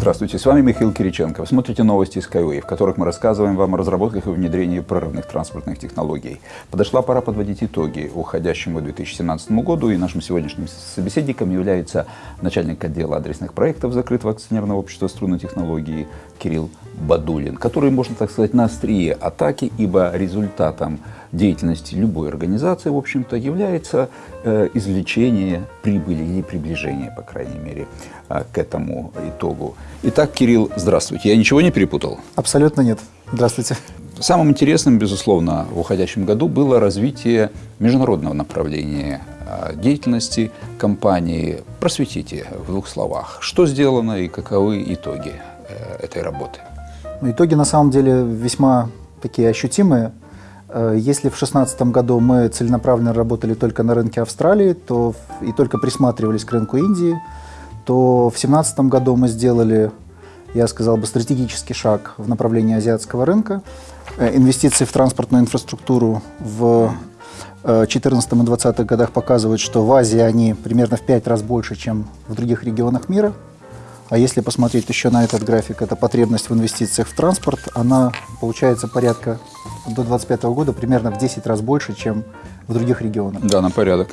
Здравствуйте, с вами Михаил Кириченко. Вы смотрите новости Skyway, в которых мы рассказываем вам о разработках и внедрении прорывных транспортных технологий. Подошла пора подводить итоги уходящему 2017 году, и нашим сегодняшним собеседником является начальник отдела адресных проектов закрытого акционерного общества «Струнные технологии» Кирилл Бадулин, который, можно так сказать, на острие атаки, ибо результатом деятельности любой организации, в общем-то, является э, извлечение прибыли или приближение, по крайней мере, э, к этому итогу. Итак, Кирилл, здравствуйте. Я ничего не перепутал? Абсолютно нет. Здравствуйте. Самым интересным, безусловно, в уходящем году было развитие международного направления э, деятельности компании. Просветите в двух словах, что сделано и каковы итоги э, этой работы. Итоги на самом деле весьма такие ощутимые. Э, если в 2016 году мы целенаправленно работали только на рынке Австралии то, и только присматривались к рынку Индии, то в 2017 году мы сделали, я сказал бы, стратегический шаг в направлении азиатского рынка. Э, инвестиции в транспортную инфраструктуру в 2014 и 2020 годах показывают, что в Азии они примерно в 5 раз больше, чем в других регионах мира. А если посмотреть еще на этот график, это потребность в инвестициях в транспорт, она получается порядка до 2025 года примерно в 10 раз больше, чем в других регионах. Да, на порядок.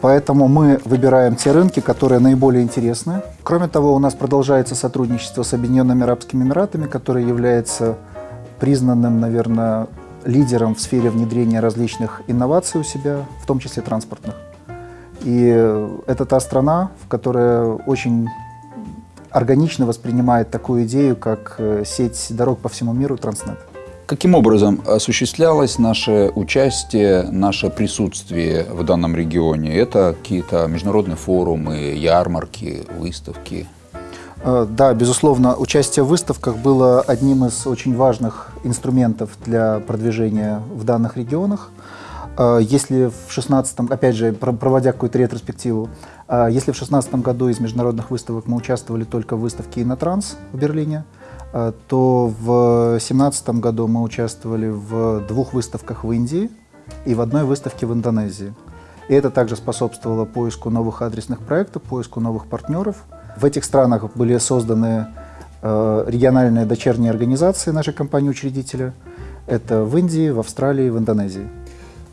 Поэтому мы выбираем те рынки, которые наиболее интересны. Кроме того, у нас продолжается сотрудничество с Объединенными Арабскими Эмиратами, который является признанным, наверное, лидером в сфере внедрения различных инноваций у себя, в том числе транспортных. И это та страна, в которой очень органично воспринимает такую идею, как э, сеть дорог по всему миру Транснет. Каким образом осуществлялось наше участие, наше присутствие в данном регионе? Это какие-то международные форумы, ярмарки, выставки? Э, да, безусловно, участие в выставках было одним из очень важных инструментов для продвижения в данных регионах. Э, если в 16 опять же, проводя какую-то ретроспективу, э, если в 16 году из международных выставок мы участвовали только в выставке «Инотранс» в Берлине, э, то в 2017 году мы участвовали в двух выставках в Индии и в одной выставке в Индонезии. И это также способствовало поиску новых адресных проектов, поиску новых партнеров. В этих странах были созданы региональные дочерние организации нашей компании-учредителя. Это в Индии, в Австралии, в Индонезии.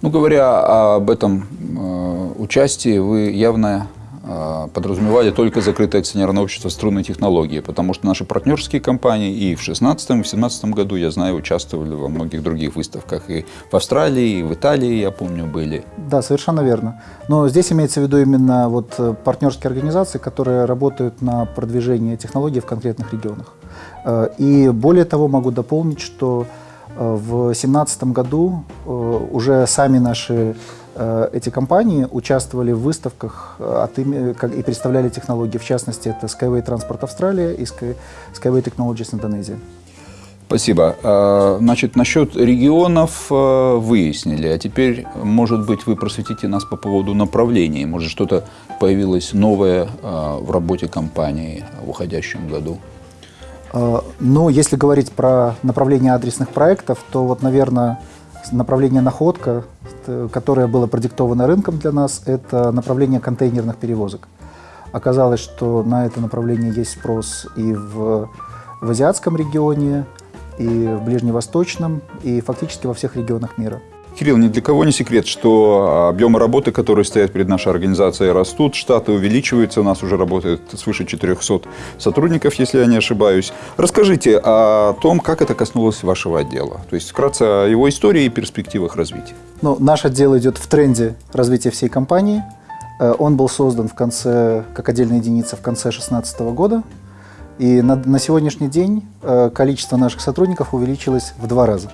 Ну, говоря об этом э, участии, вы явно э, подразумевали только закрытое акционерное общество струнной технологии, потому что наши партнерские компании и в 2016 и в 2017 году, я знаю, участвовали во многих других выставках. И в Австралии, и в Италии, я помню, были. Да, совершенно верно. Но здесь имеется в виду именно вот э, партнерские организации, которые работают на продвижение технологий в конкретных регионах. И более того, могу дополнить, что в 2017 году э, уже сами наши э, эти компании участвовали в выставках э, от ими, и представляли технологии. В частности, это Skyway Transport Австралия и Skyway Technologies Индонезия. Спасибо. Значит, насчет регионов выяснили, а теперь, может быть, вы просветите нас по поводу направлений. Может, что-то появилось новое в работе компании в уходящем году? Э, ну, если говорить про направление адресных проектов, то вот, наверное, направление находка, которое было продиктовано рынком для нас, это направление контейнерных перевозок. Оказалось, что на это направление есть спрос и в, в азиатском регионе, и в ближневосточном, и фактически во всех регионах мира. Кирилл, ни для кого не секрет, что объемы работы, которые стоят перед нашей организацией, растут, штаты увеличиваются, у нас уже работает свыше 400 сотрудников, если я не ошибаюсь. Расскажите о том, как это коснулось вашего отдела, то есть вкратце о его истории и перспективах развития. Ну, наш отдел идет в тренде развития всей компании. Э, он был создан в конце, как отдельная единица в конце 2016 года. И на, на сегодняшний день э, количество наших сотрудников увеличилось в два раза.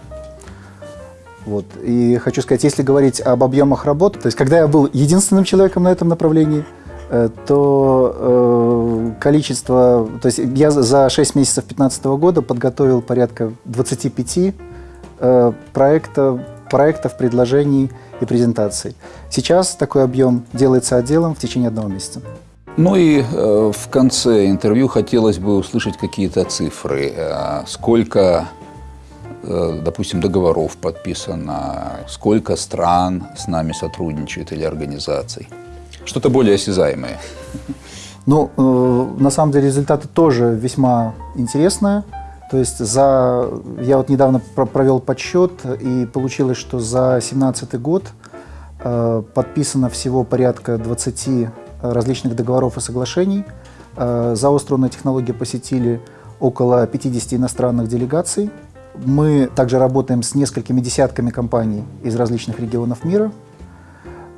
Вот. И хочу сказать, если говорить об объемах работы, то есть когда я был единственным человеком на этом направлении, э, то э, количество, то есть я за 6 месяцев 2015 года подготовил порядка 25 э, проектов, проектов, предложений и презентаций. Сейчас такой объем делается отделом в течение одного месяца. Ну и э, в конце интервью хотелось бы услышать какие-то цифры. Э, сколько допустим, договоров подписано, сколько стран с нами сотрудничает или организаций. Что-то более осязаемое. Ну, э, на самом деле результаты тоже весьма интересные. То есть за, я вот недавно про- провел подсчет, и получилось, что за 2017 год э, подписано всего порядка 20 различных договоров и соглашений. Э, заостренные технологии посетили около 50 иностранных делегаций. Мы также работаем с несколькими десятками компаний из различных регионов мира.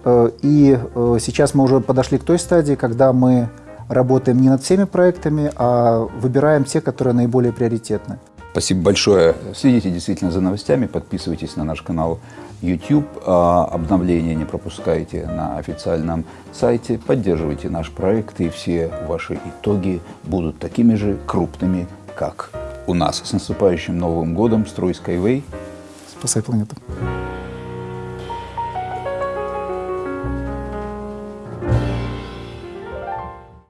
Э, И э, сейчас мы уже подошли к той стадии, когда мы работаем не над всеми проектами, а выбираем те, которые наиболее приоритетны. Спасибо большое. Следите действительно за новостями, подписывайтесь на наш канал YouTube, а обновления не пропускайте на официальном сайте, поддерживайте наш проект, и все ваши итоги будут такими же крупными, как у нас. С наступающим Новым годом! Строй Skyway! Спасай планету.